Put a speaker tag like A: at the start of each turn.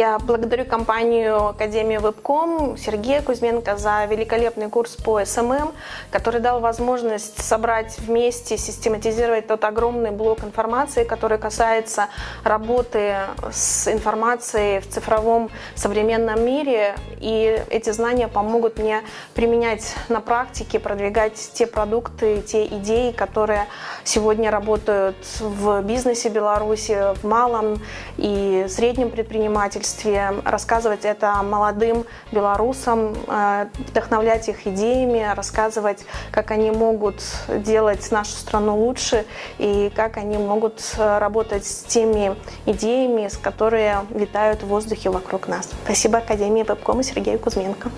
A: Я благодарю компанию Академия Вебком, Сергея Кузьменко за великолепный курс по SMM, который дал возможность собрать вместе, систематизировать тот огромный блок информации, который касается работы с информацией в цифровом современном мире. И эти знания помогут мне применять на практике, продвигать те продукты, те идеи, которые сегодня работают в бизнесе Беларуси, в малом и среднем предпринимательстве предпринимательстве, рассказывать это молодым белорусам, э, вдохновлять их идеями, рассказывать, как они могут делать нашу страну лучше и как они могут работать с теми идеями, с которые витают в воздухе вокруг нас. Спасибо Академии Вебком и Сергею Кузьменко.